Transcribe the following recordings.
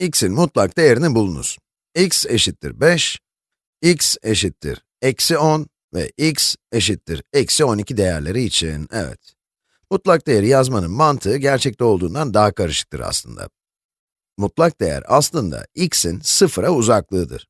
x'in mutlak değerini bulunuz. x eşittir 5, x eşittir eksi 10 ve x eşittir eksi 12 değerleri için, evet. Mutlak değeri yazmanın mantığı gerçekte olduğundan daha karışıktır aslında. Mutlak değer aslında x'in sıfıra uzaklığıdır.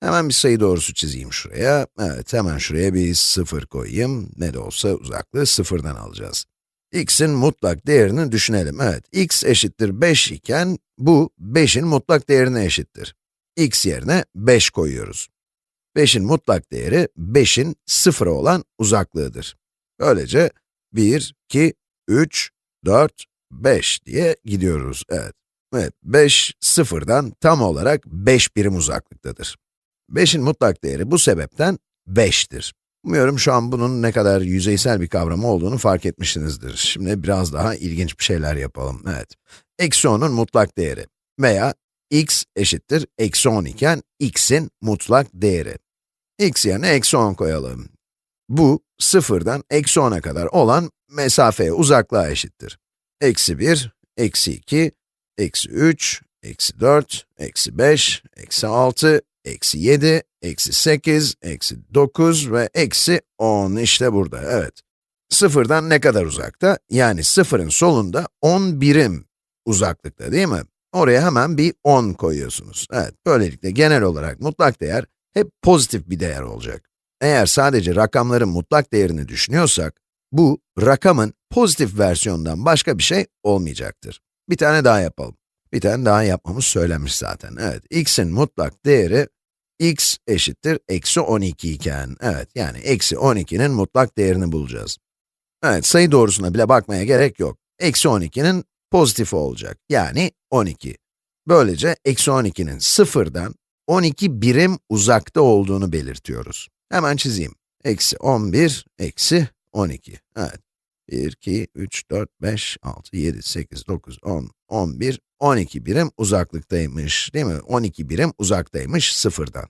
Hemen bir sayı doğrusu çizeyim şuraya. Evet, hemen şuraya bir sıfır koyayım. Ne de olsa uzaklığı sıfırdan alacağız. X'in mutlak değerini düşünelim. Evet, x eşittir 5 iken, bu 5'in mutlak değerine eşittir. x yerine 5 koyuyoruz. 5'in mutlak değeri, 5'in sıfıra olan uzaklığıdır. Böylece 1, 2, 3, 4, 5 diye gidiyoruz, evet. Evet, 5, sıfırdan tam olarak 5 birim uzaklıktadır. 5'in mutlak değeri bu sebepten 5'tir. Umuyorum şu an bunun ne kadar yüzeysel bir kavram olduğunu fark etmişsinizdir. Şimdi biraz daha ilginç bir şeyler yapalım, evet. Eksi 10'un mutlak değeri veya x eşittir eksi 10 iken x'in mutlak değeri. x yerine eksi 10 koyalım. Bu, sıfırdan eksi 10'a kadar olan mesafeye, uzaklığa eşittir. Eksi 1, eksi 2, eksi 3, eksi 4, eksi 5, eksi 6, eksi 7, eksi 8, eksi 9 ve eksi 10 işte burada, evet. Sıfırdan ne kadar uzakta? Yani sıfırın solunda 10 birim uzaklıkta değil mi? Oraya hemen bir 10 koyuyorsunuz. Evet, böylelikle genel olarak mutlak değer hep pozitif bir değer olacak. Eğer sadece rakamların mutlak değerini düşünüyorsak, bu, rakamın pozitif versiyonundan başka bir şey olmayacaktır. Bir tane daha yapalım. Bir tane daha yapmamız söylenmiş zaten. Evet, x'in mutlak değeri, x eşittir eksi 12 iken, evet, yani eksi 12'nin mutlak değerini bulacağız. Evet, sayı doğrusuna bile bakmaya gerek yok. Eksi 12'nin pozitif olacak, yani 12. Böylece eksi 12'nin sıfırdan 12 birim uzakta olduğunu belirtiyoruz. Hemen çizeyim. Eksi 11, eksi 12. Evet. 1, 2, 3, 4, 5, 6, 7, 8, 9, 10, 11, 12 birim uzaklıktaymış, değil mi? 12 birim uzaktaymış sıfırdan.